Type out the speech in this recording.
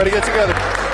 Everybody get together.